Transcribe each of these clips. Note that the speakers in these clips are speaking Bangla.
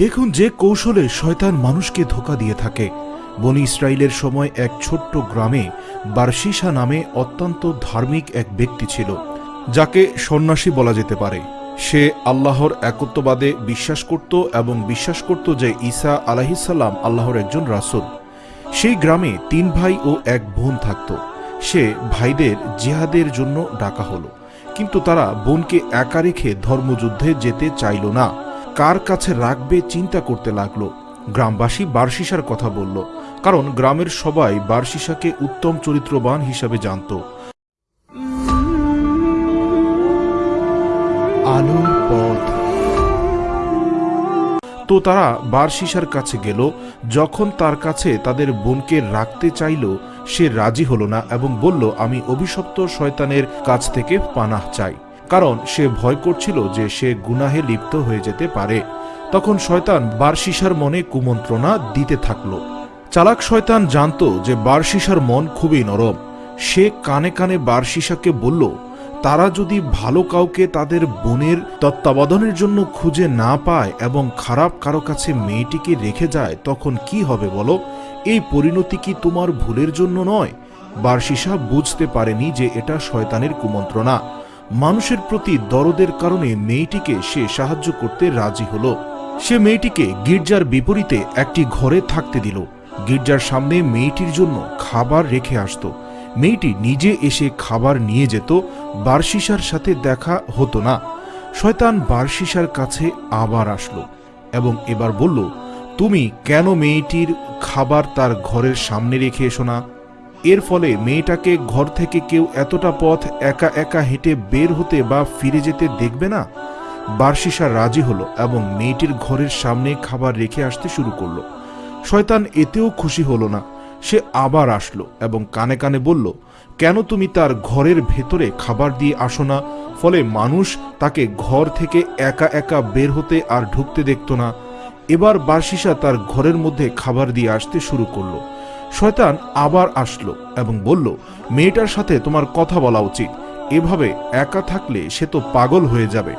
দেখুন যে কৌশলে শয়তান মানুষকে ধোকা দিয়ে থাকে। বনি ইসরায়েলের সময় এক ছোট্ট গ্রামে বার্সিসা নামে অত্যন্ত ধার্মিক এক ব্যক্তি ছিল, যাকে সন্ন্যাসী বলা যেতে পারে। সে আল্লাহর একত্ববাদে বিশ্বাস করত এবং বিশ্বাস করত যে ঈসা আলাহিসাল্লাম আল্লাহর একজন রাসূল। সেই গ্রামে তিন ভাই ও এক বোন থাকত। সে ভাইদের জিহাদের জন্য ডাকা হলো, কিন্তু তারা বোনকে একা রেখে ধর্মযুদ্ধে যেতে চাইল না। কার কাছে রাখবে চিন্তা করতে লাগল। গ্রামবাসী বার্সিসার কথা বলল, কারণ গ্রামের সবাই বার্সিসাকে উত্তম চরিত্রবান হিসাবে জানত। তো তারা বারশিসার কাছে গেল, যখন তার কাছে তাদের বোনকে রাখতে চাইল, সে রাজি হলো না এবং বলল, আমি অভিশপ্ত শয়তানের কাছ থেকে পানাহ চাই। কারণ সে ভয় করছিল যে সে গুনাহে লিপ্ত হয়ে যেতে পারে। তখন শয়তান বারশিসার মনে কুমন্ত্রণা দিতে থাকল। চালাক শয়তান জানতো যে বারশিসার মন খুবই নরম। সে কানে কানে বারশিসাকে বলল, তারা যদি ভালো কাউকে তাদের বোনের তত্ত্বাবধানের জন্য খুঁজে না পায় এবং খারাপ কারও কাছে মেয়েটিকে রেখে যায়, তখন কি হবে বলো? এই পরিণতি কি তোমার ভুলের জন্য নয়? বার্ষিসা বুঝতে পারেনি যে এটা শয়তানের কুমন্ত্রণা। মানুষের প্রতি দরদের কারণে মেয়েটিকে সে সাহায্য করতে রাজি হল। সে মেয়েটিকে গির্জার বিপরীতে একটি ঘরে থাকতে দিল। গির্জার সামনে মেয়েটির জন্য খাবার রেখে আসতো। মেয়েটি নিজে এসে খাবার নিয়ে যেত বার্ষিসার সাথে দেখা হতো না। শয়তান বার্ষিসার কাছে আবার আসলো এবং এবার বলল, তুমি কেন মেয়েটির খাবার তার ঘরের সামনে রেখে এসো না? এর ফলে মেয়েটাকে ঘর থেকে কেউ এতটা পথ একা একা হেঁটে বের হতে বা ফিরে যেতে দেখবে না? বার্ষিসা রাজি হলো এবং মেয়েটির ঘরের সামনে খাবার রেখে আসতে শুরু করল। শয়তান এতেও খুশি হলো না। সে আবার আসলো এবং কানে কানে বলল, কেন তুমি তার ঘরের ভেতরে খাবার দিয়ে আসো না? ফলে মানুষ তাকে ঘর থেকে একা একা বের হতে আর ঢুকতে দেখত না। এবার বার্ষিসা তার ঘরের মধ্যে খাবার দিয়ে আসতে শুরু করল। শয়তান আবার আসলো এবং বলল, মেয়েটার সাথে তোমার কথা বলা উচিত। এভাবে একা থাকলে সে তো পাগল হয়ে যাবে।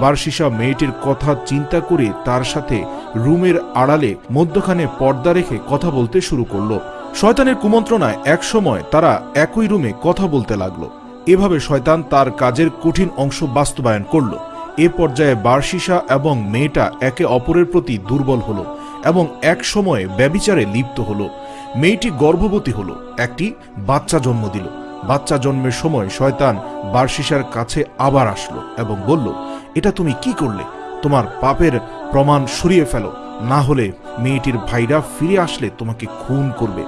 বার্ষিসা মেয়েটির কথা চিন্তা করে তার সাথে রুমের আড়ালে মধ্যখানে পর্দা রেখে কথা বলতে শুরু করল। শয়তানের কুমন্ত্রণায় একসময় তারা একই রুমে কথা বলতে লাগল। এভাবে শয়তান তার কাজের কঠিন অংশ বাস্তবায়ন করল। এ পর্যায়ে বার্ষিসা এবং মেয়েটা একে অপরের প্রতি দুর্বল হলো এবং এক সময়ে ব্যবিচারে লিপ্ত হলো। মেয়েটি গর্ভবতী হলো, একটি বাচ্চা জন্ম দিল। বাচ্চা জন্মের সময় শয়তান বার্ষিসার কাছে আবার আসলো এবং বলল, এটা তুমি কি করলে? তোমার পাপের প্রমাণ সরিয়ে ফেলো। না হলে মেয়েটির ভাইরা ফিরে আসলে তোমাকে খুন করবে।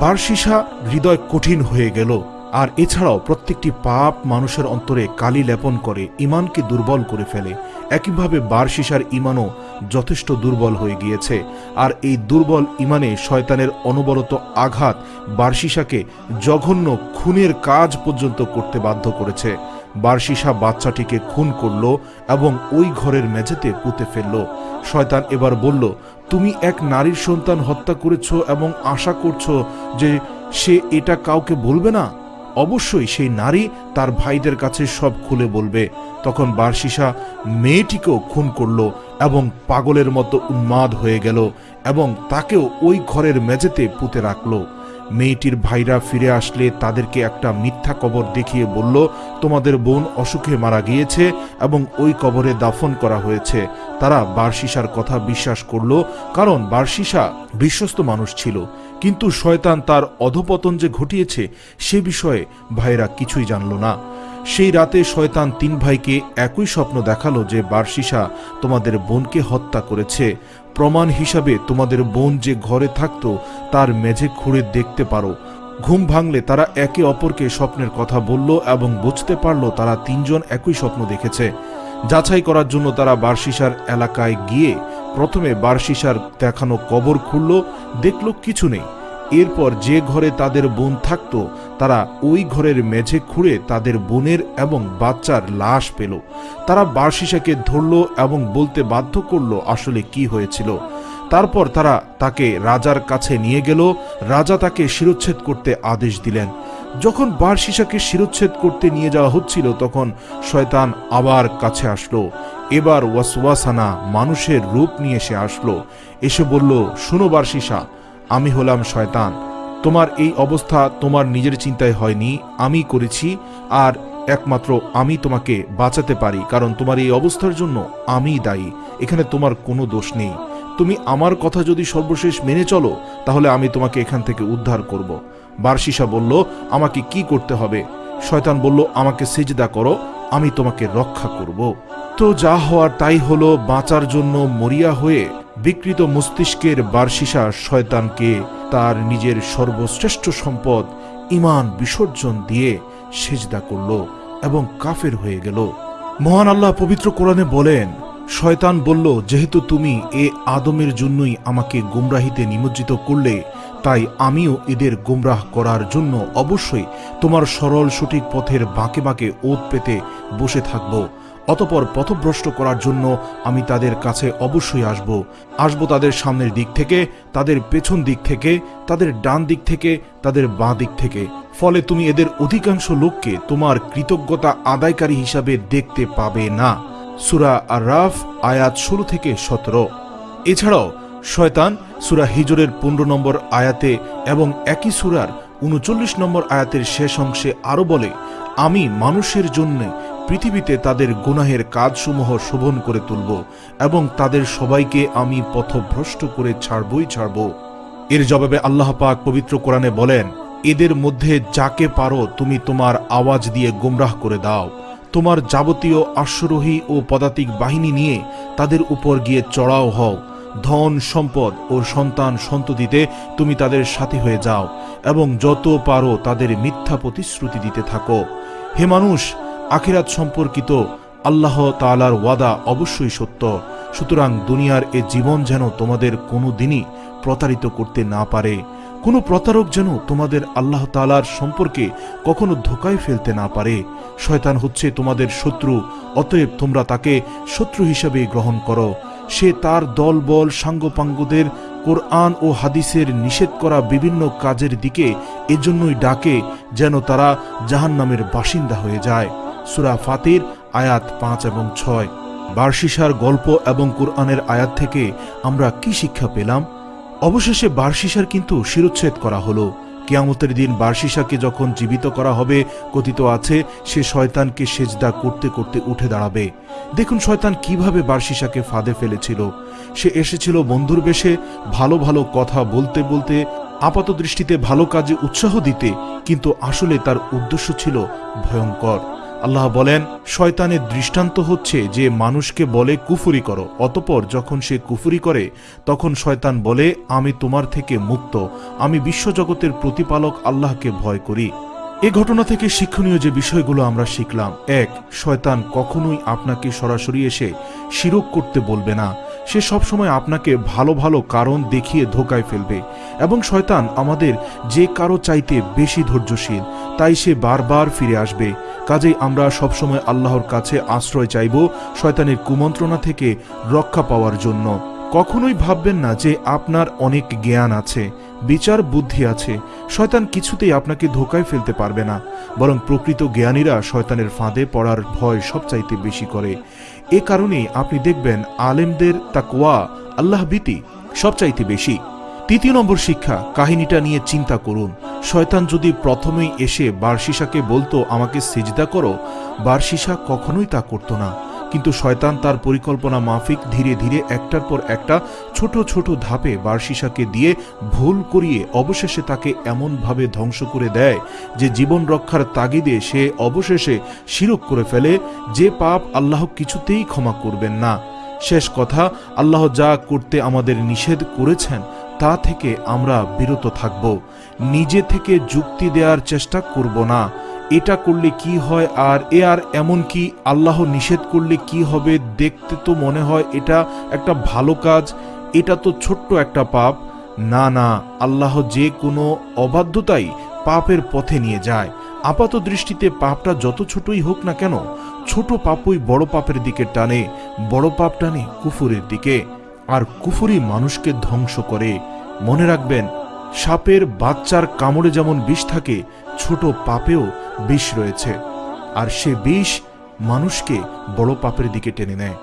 বার্ষিসা হৃদয় কঠিন হয়ে গেল। আর এছাড়াও প্রত্যেকটি পাপ মানুষের অন্তরে কালি লেপন করে ইমানকে দুর্বল করে ফেলে। একইভাবে বার্ষিসার ইমানও যথেষ্ট দুর্বল হয়ে গিয়েছে। আর এই দুর্বল ইমানে শয়তানের অনবরত আঘাত বার্ষিসাকে জঘন্য খুনের কাজ পর্যন্ত করতে বাধ্য করেছে। বার্ষিসা বাচ্চাটিকে খুন করল এবং ওই ঘরের মেঝেতে পুঁতে ফেলল। শয়তান এবার বলল, তুমি এক নারীর সন্তান হত্যা করেছ এবং আশা করছ যে সে এটা কাউকে বলবে না? অবশ্যই সেই নারী তার ভাইদের কাছে সব খুলে বলবে। তখন বার্ষিসা মেয়েটিকেও খুন করল এবং পাগলের মতো উন্মাদ হয়ে গেল এবং তাকেও ওই ঘরের মেঝেতে পুঁতে রাখল। মেয়েটির ভাইরা ফিরে আসলে তাদেরকে একটা মিথ্যা কবর দেখিয়ে বলল, তোমাদের বোন অসুখে মারা গিয়েছে এবং ওই কবরে দাফন করা হয়েছে। তারা বার্ষিসার কথা বিশ্বাস করল, কারণ বার্ষিসা বিশ্বস্ত মানুষ ছিল। কিন্তু শয়তান তার অধপতন যে ঘটিয়েছে, সে বিষয়ে ভাইরা কিছুই জানল না। সেই রাতে শয়তান তিন ভাইকে একই স্বপ্ন দেখাল যে বার্ষিসা তোমাদের বোনকে হত্যা করেছে। প্রমাণ হিসাবে তোমাদের বোন যে ঘরে থাকত, তার মেঝে খুঁড়ে দেখতে পারো। ঘুম ভাঙলে তারা একে অপরকে স্বপ্নের কথা বলল এবং বুঝতে পারল তারা তিনজন একই স্বপ্ন দেখেছে। যাচাই করার জন্য তারা বার্ষিসার এলাকায় গিয়ে প্রথমে বার্ষিসার দেখানো কবর খুলল, দেখল কিছু নেই। এরপর যে ঘরে তাদের বোন থাকত, তারা ওই ঘরের মেঝে খুঁড়ে তাদের বোনের এবং বাচ্চার লাশ পেল। তারা বার্ষিসাকে ধরল এবং বলতে বাধ্য করল আসলে কি হয়েছিল। তারপর তারা তাকে রাজার কাছে নিয়ে গেল। রাজা তাকে শিরোচ্ছেদ করতে আদেশ দিলেন। যখন বার্ষিসাকে শিরোচ্ছেদ করতে নিয়ে যাওয়া হচ্ছিল, তখন শয়তান আবার কাছে আসলো। এবার ওয়াসওয়াসানা মানুষের রূপ নিয়ে সে আসলো। এসে বলল, শুনো বার্ষিসা আমি হলাম শয়তান। তোমার এই অবস্থা তোমার নিজের চিন্তায় হয়নি। আমি করেছি, আর একমাত্র আমি তোমাকে বাঁচাতে পারি, কারণ তোমার এই অবস্থার জন্য আমিই দায়ী। এখানে তোমার কোনো দোষ নেই। তুমি আমার কথা যদি সর্বশেষ মেনে চলো, তাহলে আমি তোমাকে এখান থেকে উদ্ধার করব। বার্ষিসা বলল, আমাকে কি করতে হবে? শয়তান বলল, আমাকে সেজদা করো, আমি তোমাকে রক্ষা করব। তো যা হওয়ার তাই হলো বাঁচার জন্য মরিয়া হয়ে বিকৃত মস্তিষ্কের বার্ষিসা শয়তানকে তার নিজের সর্বশ্রেষ্ঠ সম্পদ ইমান বিসর্জন দিয়ে সেজদা করল এবং কাফের হয়ে গেল। মহান আল্লাহ পবিত্র কোরআনে বলেন, শয়তান বলল, যেহেতু তুমি এ আদমের জন্যই আমাকে গুমরাহিতে নিমজ্জিত করলে, তাই আমিও এদের গুমরাহ করার জন্য অবশ্যই তোমার সরল সঠিক পথের বাঁকে বাঁকে ওত পেতে বসে থাকব। অতপর পথভ্রষ্ট করার জন্য আমি তাদের কাছে অবশ্যই আসব। আসব তাদের সামনের দিক থেকে, তাদের পেছন দিক থেকে, তাদের ডান দিক থেকে, তাদের বাঁ দিক থেকে। ফলে তুমি এদের অধিকাংশ লোককে তোমার কৃতজ্ঞতা আদায়কারী হিসাবে দেখতে পাবে না। সুরা আর রাফ আয়াত ষোলো থেকে সতেরো। এছাড়াও, শয়তান সুরা হিজরের পনেরো নম্বর আয়াতে এবং একই সুরার উনচল্লিশ নম্বর আয়াতের শেষ অংশে আরও বলে, আমি মানুষের জন্য পৃথিবীতে তাদের গুনাহের কাজসমূহ শোভন করে তুলব এবং তাদের সবাইকে আমি পথভ্রষ্ট করে ছাড়বই ছাড়ব। এর জবাবে আল্লাহ পাক পবিত্র কোরআনে বলেন, এদের মধ্যে যাকে পারো তুমি তোমার আওয়াজ দিয়ে গোমরাহ করে দাও। তোমার যাবতীয় অশ্বরোহী ও পদাতিক বাহিনী নিয়ে তাদের উপর গিয়ে চড়াও হও। ধন, সম্পদ ও সন্তান সন্ততিতে তুমি তাদের সাথী হয়ে যাও এবং যত পারো তাদের মিথ্যা প্রতিশ্রুতি দিতে থাকো। হে মানুষ আখিরাত সম্পর্কিত আল্লাহ তালার ওয়াদা অবশ্যই সত্য। সুতরাং দুনিয়ার এ জীবন যেন তোমাদের কোনো দিনই প্রতারিত করতে না পারে। কোনো প্রতারক যেন তোমাদের আল্লাহ তালার সম্পর্কে কখনো ধোকায় ফেলতে না পারে। শয়তান হচ্ছে তোমাদের শত্রু, অতএব তোমরা তাকে শত্রু হিসেবে গ্রহণ করো। সে তার দল দলবল সাঙ্গপাঙ্গদের কোরআন ও হাদিসের নিষেধ করা বিভিন্ন কাজের দিকে এজন্যই ডাকে যেন তারা জাহান্নামের বাসিন্দা হয়ে যায়। সুরা ফাতির, আয়াত পাঁচ এবং ছয়। বার্ষিসার গল্প এবং কোরআনের আয়াত থেকে আমরা কি শিক্ষা পেলাম? অবশেষে বার্ষিসার কিন্তু শিরোচ্ছেদ করা হলো। কেয়ামতের দিন বার্ষিসাকে যখন জীবিত করা হবে, কথিত আছে, সে শয়তানকে সেজদা করতে করতে উঠে দাঁড়াবে। দেখুন শয়তান কীভাবে বার্ষিসাকে ফাঁদে ফেলেছিল। সে এসেছিল বন্ধুর বেশে, ভালো ভালো কথা বলতে বলতে, আপাত দৃষ্টিতে ভালো কাজে উৎসাহ দিতে, কিন্তু আসলে তার উদ্দেশ্য ছিল ভয়ঙ্কর। আল্লাহ বলেন শয়তানের দৃষ্টান্ত হচ্ছে যে মানুষকে বলে কুফুরি করো, অতপর যখন সে কুফুরি করে, তখন শয়তান বলে, আমি তোমার থেকে মুক্ত, আমি বিশ্বজগতের প্রতিপালক আল্লাহকে ভয় করি। এ ঘটনা থেকে শিক্ষণীয় যে বিষয়গুলো আমরা শিখলাম, এক, শয়তান কখনোই আপনাকে সরাসরি এসে শিরক করতে বলবে না। সে সবসময় আপনাকে ভালো ভালো কারণ দেখিয়ে ধোকায় ফেলবে এবং শয়তান আমাদের যে কারও চাইতে বেশি ধৈর্যশীল, তাই সে বারবার ফিরে আসবে। কাজেই আমরা সবসময় আল্লাহর কাছে আশ্রয় চাইব শয়তানের কুমন্ত্রণা থেকে রক্ষা পাওয়ার জন্য। কখনোই ভাববেন না যে আপনার অনেক জ্ঞান আছে। বিচার বুদ্ধি আছে। শয়তান কিছুতেই আপনাকে ধোকায় ফেলতে পারবে না, বরং প্রকৃত জ্ঞানীরা শয়তানের ফাঁদে পড়ার ভয় সবচাইতে বেশি করে। এ কারণেই আপনি দেখবেন আলেমদের তাকওয়া আল্লাহ ভীতি সবচাইতে বেশি। তৃতীয় নম্বর শিক্ষা, কাহিনীটা নিয়ে চিন্তা করুন। শয়তান যদি প্রথমেই এসে বার্ষিসাকে বলতো, আমাকে সেজদা করো বার্ষিসা কখনোই তা করতো না। কিন্তু শয়তান তার পরিকল্পনা মাফিক ধীরে ধীরে একটার পর একটা ছোট ছোট ধাপে বার্ষিসাকে দিয়ে ভুল করিয়ে অবশেষে তাকে এমনভাবে ধ্বংস করে দেয় যে জীবন রক্ষার তাগিদে সে অবশেষে শিরক করে ফেলে যে পাপ আল্লাহ কিছুতেই ক্ষমা করবেন না। শেষ কথা, আল্লাহ যা করতে আমাদের নিষেধ করেছেন, তা থেকে আমরা বিরত থাকব। নিজে থেকে যুক্তি দেওয়ার চেষ্টা করব না। এটা করলে কি হয় আর এ আর এমন কি? আল্লাহ নিষেধ করলে কি হবে? দেখতে তো মনে হয় এটা একটা ভালো কাজ। এটা তো ছোট্ট একটা পাপ। না না, আল্লাহ যে কোনো অবাধ্যতাই পাপের পথে নিয়ে যায়। আপাত দৃষ্টিতে পাপটা যত ছোটই হোক না কেন, ছোট পাপই বড় পাপের দিকে টানে, বড় পাপ টানে কুফুরের দিকে। আর কুফুরি মানুষকে ধ্বংস করে। মনে রাখবেন, সাপের বাচ্চার কামড়ে যেমন বিষ থাকে, ছোট পাপেও বিষ রয়েছে। আর সে বিষ মানুষকে বড় পাপের দিকে টেনে নেয়।